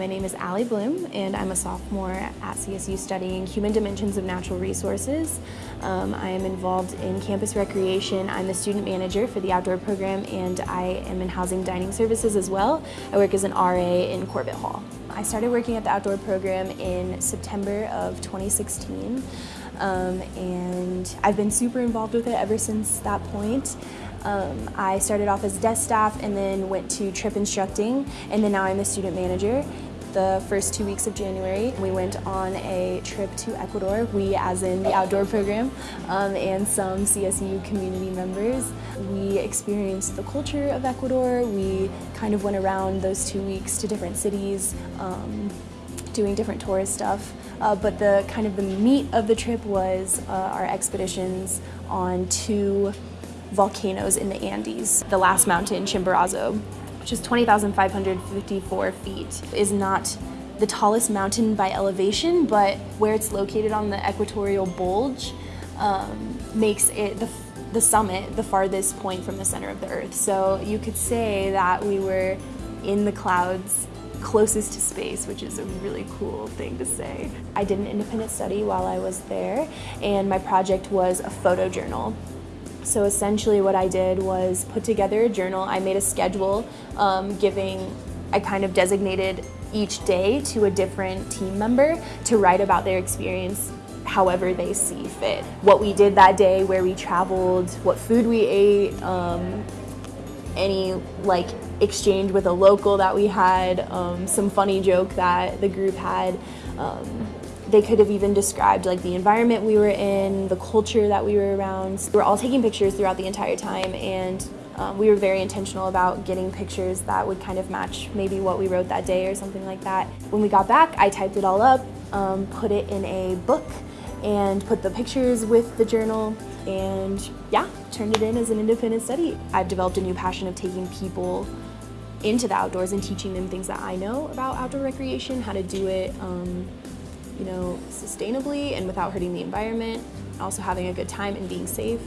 My name is Allie Bloom and I'm a sophomore at CSU studying Human Dimensions of Natural Resources. Um, I am involved in campus recreation. I'm the student manager for the outdoor program and I am in housing dining services as well. I work as an RA in Corbett Hall. I started working at the outdoor program in September of 2016 um, and I've been super involved with it ever since that point. Um, I started off as desk staff and then went to trip instructing and then now I'm a student manager. The first two weeks of January we went on a trip to Ecuador, we as in the outdoor program um, and some CSU community members. We experienced the culture of Ecuador, we kind of went around those two weeks to different cities um, doing different tourist stuff. Uh, but the kind of the meat of the trip was uh, our expeditions on two volcanoes in the Andes. The last mountain, Chimborazo, which is 20,554 feet, is not the tallest mountain by elevation, but where it's located on the equatorial bulge um, makes it the, the summit the farthest point from the center of the earth. So you could say that we were in the clouds closest to space, which is a really cool thing to say. I did an independent study while I was there, and my project was a photo journal. So essentially what I did was put together a journal. I made a schedule um, giving, I kind of designated each day to a different team member to write about their experience however they see fit. What we did that day, where we traveled, what food we ate, um, any like exchange with a local that we had, um, some funny joke that the group had. Um, they could have even described like the environment we were in, the culture that we were around. We were all taking pictures throughout the entire time and um, we were very intentional about getting pictures that would kind of match maybe what we wrote that day or something like that. When we got back, I typed it all up, um, put it in a book, and put the pictures with the journal and yeah, turned it in as an independent study. I've developed a new passion of taking people into the outdoors and teaching them things that I know about outdoor recreation, how to do it um, you know, sustainably and without hurting the environment, also having a good time and being safe.